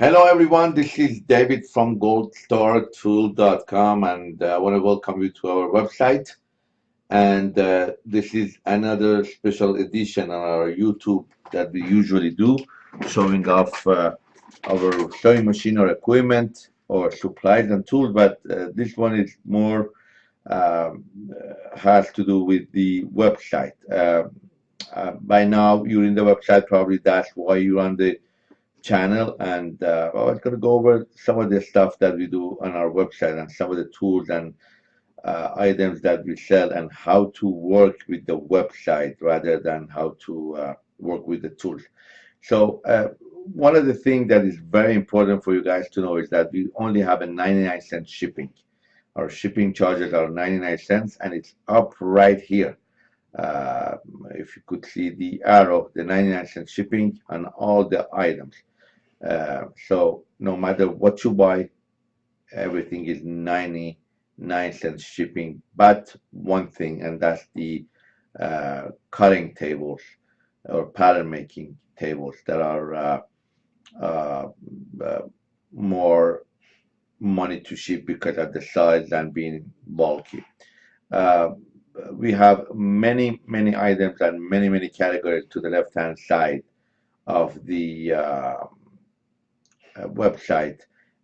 Hello, everyone. This is David from goldstartool.com, and uh, I want to welcome you to our website. And uh, this is another special edition on our YouTube that we usually do, showing off uh, our sewing machine or equipment or supplies and tools. But uh, this one is more um, has to do with the website. Uh, uh, by now, you're in the website. Probably that's why you're on the channel and uh, I was going to go over some of the stuff that we do on our website and some of the tools and uh, items that we sell and how to work with the website rather than how to uh, work with the tools. So uh, one of the things that is very important for you guys to know is that we only have a 99 cent shipping. Our shipping charges are 99 cents and it's up right here. Uh, if you could see the arrow, the 99 cent shipping on all the items. Uh, so no matter what you buy, everything is 99 cents shipping, but one thing, and that's the uh, cutting tables or pattern making tables that are uh, uh, uh more money to ship because of the size and being bulky. We have many, many items and many, many categories to the left-hand side of the website.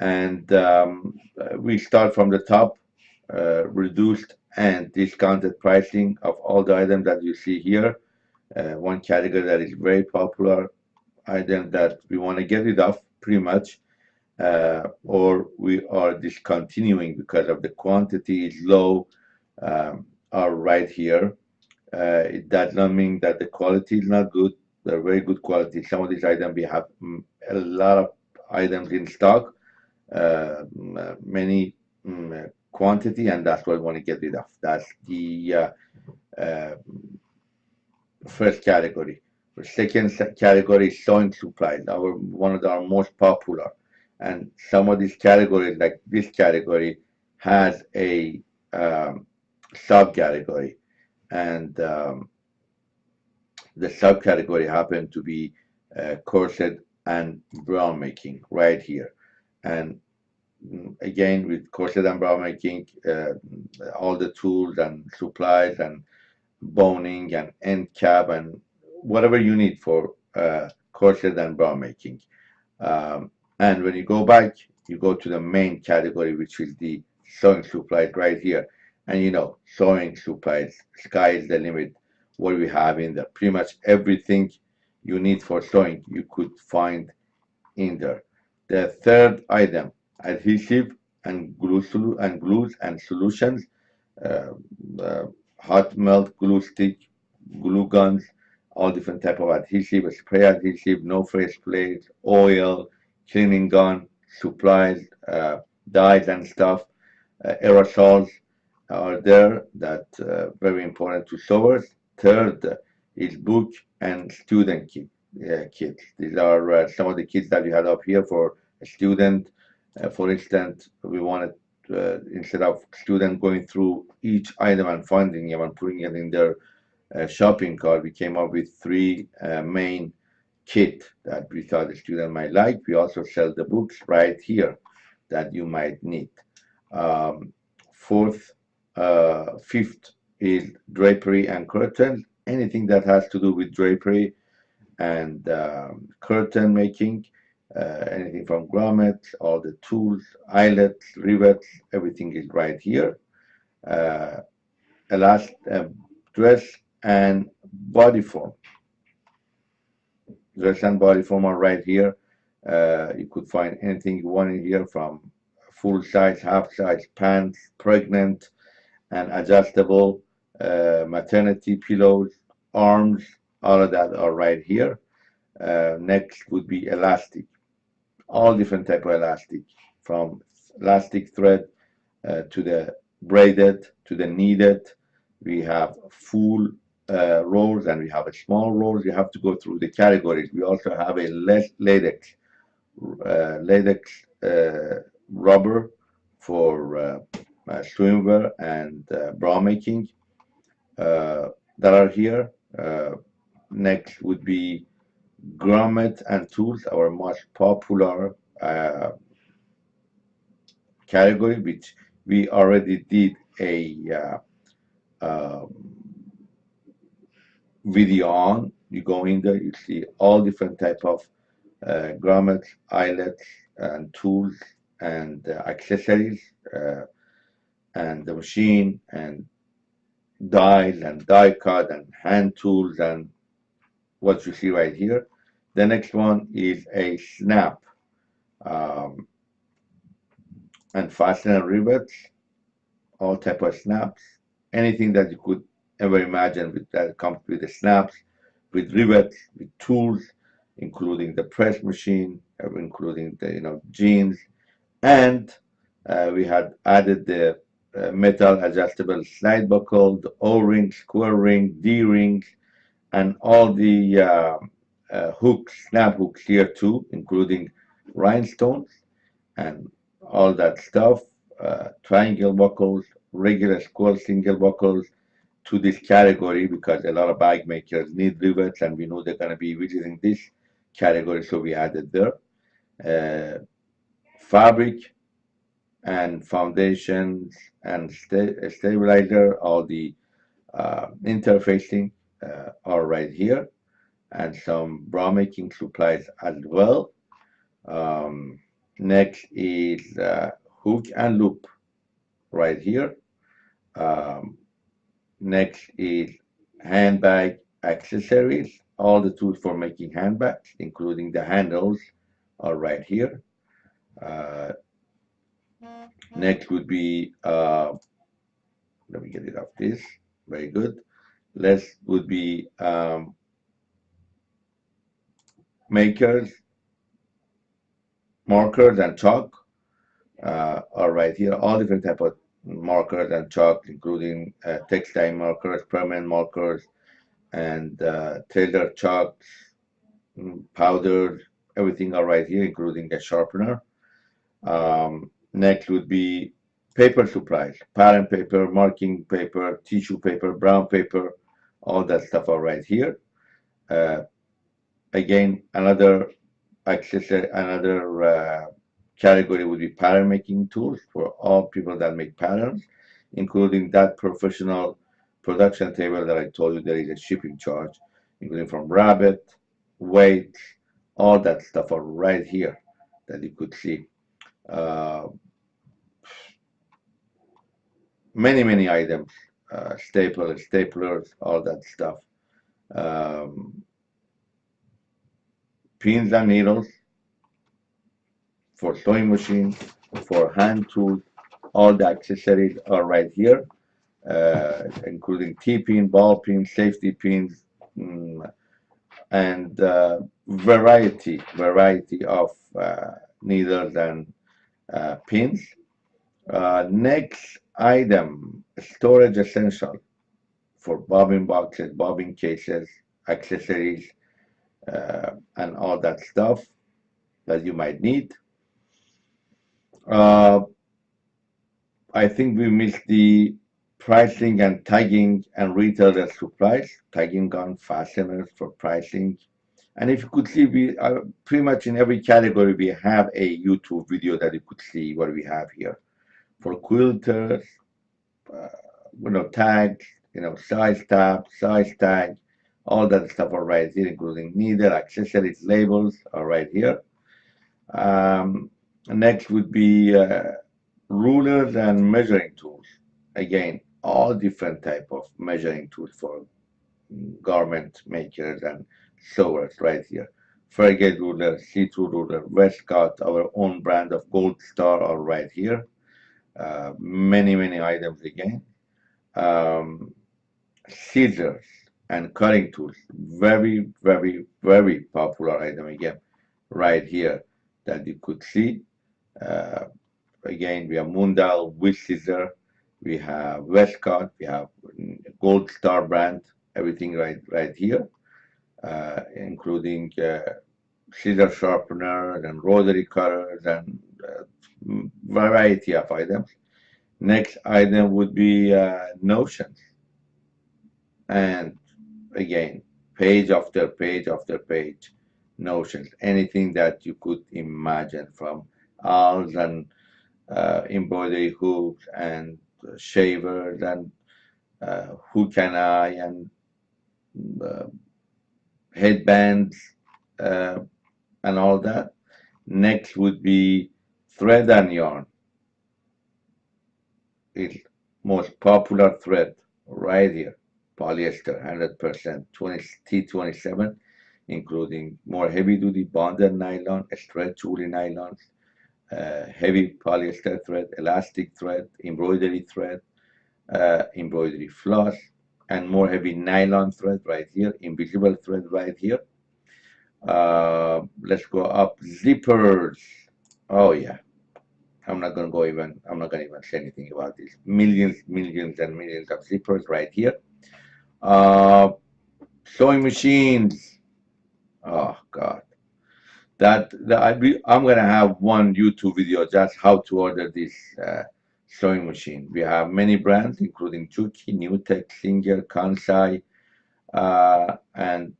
And um, we start from the top, uh, reduced and discounted pricing of all the items that you see here. Uh, one category that is very popular item that we want to get rid of pretty much uh, or we are discontinuing because of the quantity is low um, are right here uh, it does not mean that the quality is not good they're very good quality some of these items we have mm, a lot of items in stock, uh, many um, quantity, and that's what we want to get rid of. That's the uh, uh, first category. The second category is sewing supplies, our one of our most popular. And some of these categories, like this category, has a um, subcategory, and um, the subcategory happened to be uh, corset and bra making right here. And again, with corset and bra making, uh, all the tools and supplies and boning and end cap and whatever you need for uh, corset and bra making. Um, and when you go back, you go to the main category, which is the sewing supplies right here. And you know, sewing supplies, sky is the limit. What we have in there, pretty much everything you need for sewing you could find in there. The third item, adhesive and glue and glues and solutions, uh, uh, hot melt glue stick, glue guns, all different type of adhesive, spray adhesive, no fray sprays, oil, cleaning gun, supplies, uh, dyes and stuff, uh, aerosols are there that uh, very important to sewers. Third is book and student kit, uh, kits. These are uh, some of the kits that we had up here for a student. Uh, for instance, we wanted uh, instead of student going through each item and finding it and putting it in their uh, shopping cart, we came up with three uh, main kit that we thought the student might like. We also sell the books right here that you might need. Um, fourth, fifth is drapery and curtains anything that has to do with drapery and um, curtain making, uh, anything from grommets, all the tools, eyelets, rivets, everything is right here. Uh, last uh, dress and body form. Dress and body form are right here. Uh, you could find anything you want in here from full size, half size, pants, pregnant, and adjustable uh, maternity pillows, arms, all of that are right here. Uh, next would be elastic, all different type of elastic, from elastic thread uh, to the braided to the kneaded. We have full uh, rolls and we have a small rolls. You have to go through the categories. We also have a latex, uh, latex uh, rubber for uh, swimwear and bra making that are here. Uh, next would be grommet and tools, our most popular uh, category, which we already did a uh, um, video on. You go in there, you see all different type of uh, grommets, eyelets, and tools and uh, accessories, uh, and the machine, and dies, and die cut, and hand tools, and what you see right here. The next one is a snap um, and fastener rivets, all type of snaps, anything that you could ever imagine with that comes with the snaps, with rivets, with tools, including the press machine, including the you know jeans, and uh, we had added the uh, metal adjustable slide buckle, the O-ring, square ring, D-ring, and all the uh, uh, hooks, snap hooks here too, including rhinestones and all that stuff, uh, triangle buckles, regular square single buckles to this category because a lot of bag makers need rivets and we know they're going to be visiting this category, so we added there. Uh, fabric and foundations and sta stabilizer, all the uh, interfacing uh, are right here and some bra making supplies as well. Um, next is uh, hook and loop right here. Um, next is handbag accessories, all the tools for making handbags, including the handles are right here. Uh, next would be, uh, let me get it off this, very good. Last would be um, makers, markers and chalk uh, are right here. All different type of markers and chalk, including uh, textile markers, permanent markers, and uh, tailor chalks, mm, powders, everything are right here, including a sharpener. Um, next would be paper supplies, pattern paper, marking paper, tissue paper, brown paper, all that stuff are right here. Uh, again, another accessory, another uh, category would be pattern making tools for all people that make patterns, including that professional production table that I told you there is a shipping charge, including from rabbit, weight, all that stuff are right here that you could see. Uh, many, many items, uh, staplers, staplers, all that stuff. Um, pins and needles for sewing machine, for hand tools, all the accessories are right here, uh, including T-pin, ball pin, safety pins, mm, and uh, variety, variety of uh, needles and uh, pins. Uh, next item, storage essential for bobbin boxes, bobbin cases, accessories, uh, and all that stuff that you might need. Uh, I think we missed the pricing and tagging and retailer supplies, tagging on fasteners for pricing. And if you could see, we are pretty much in every category, we have a YouTube video that you could see what we have here. For quilters, uh, you know, tags, you know, size tab, size tag, all that stuff are right here, including needle, accessories, labels are right here. Um, next would be uh, rulers and measuring tools. Again, all different type of measuring tools for garment makers and sewers right here. Fairgate ruler, see-through ruler, Westcott, our own brand of Gold Star are right here. Uh, many, many items again. Um, scissors, and cutting tools. Very, very, very popular item again, right here that you could see. Uh, again, we have Mundial, Wiss Scissor, we have Westcott, we have Gold Star brand, everything right right here, uh, including uh, scissor sharpeners and rotary cutters and uh, variety of items. Next item would be uh, notions. And again, page after page after page, notions, anything that you could imagine from awls and uh, embroidery hooks and shavers and uh, hook and eye and uh, headbands uh, and all that. Next would be thread and yarn. It's most popular thread right here, polyester, 100%, 20, T27, including more heavy-duty bonded nylon, stretch woolly nylons, uh, heavy polyester thread, elastic thread, embroidery thread, uh, embroidery floss, and more heavy nylon thread right here, invisible thread right here. Uh, let's go up, zippers. Oh yeah, I'm not gonna go even, I'm not gonna even say anything about this. Millions, millions and millions of zippers right here. Uh, sewing machines. Oh God. That, that I I'm gonna have one YouTube video just how to order this uh, sewing machine. We have many brands, including Juki, NewTek, Singer, Kansai, uh, and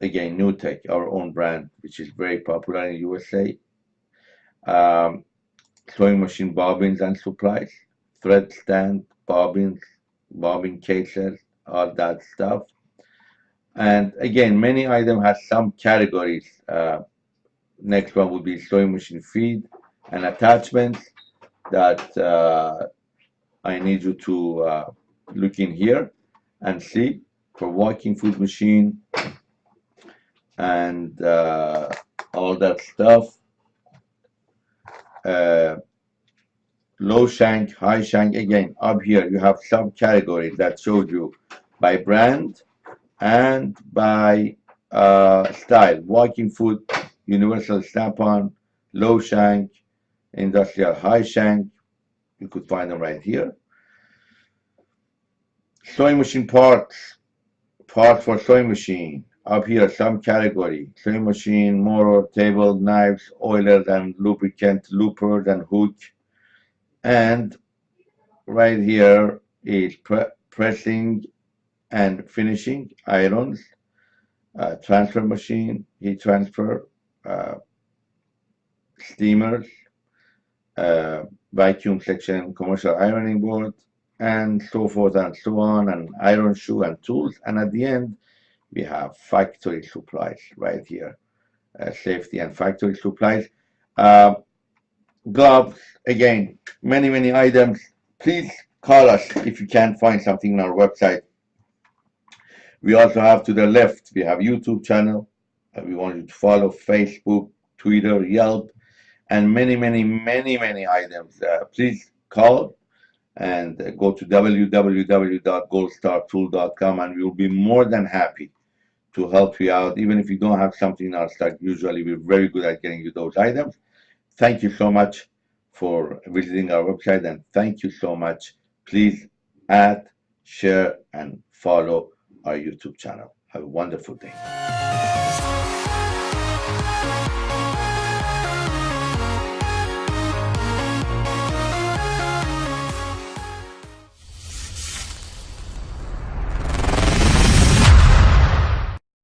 again, NewTek, our own brand, which is very popular in USA. Um, sewing machine bobbins and supplies, thread stand, bobbins, bobbin cases, all that stuff. And again, many items have some categories. Uh, next one would be sewing machine feed and attachments that uh, I need you to uh, look in here and see for walking foot machine and uh, all that stuff. Uh, low shank, high shank. Again, up here you have subcategories that showed you by brand and by uh, style. Walking foot, universal snap-on, low shank, industrial high shank. You could find them right here. Sewing machine parts, parts for sewing machine. Up here, some category, sewing machine, motor, table, knives, oilers and lubricant, loopers and hook. And right here is pre pressing and finishing irons, uh, transfer machine, heat transfer, uh, steamers, uh, vacuum section, commercial ironing board, and so forth and so on, and iron shoe and tools. And at the end, we have factory supplies right here, uh, safety and factory supplies. Uh, gloves, again, many, many items. Please call us if you can't find something on our website. We also have to the left, we have YouTube channel. Uh, we want you to follow Facebook, Twitter, Yelp, and many, many, many, many items. Uh, please call and uh, go to www.goldstartool.com and we will be more than happy to help you out. Even if you don't have something in our stock, usually we're very good at getting you those items. Thank you so much for visiting our website and thank you so much. Please add, share, and follow our YouTube channel. Have a wonderful day.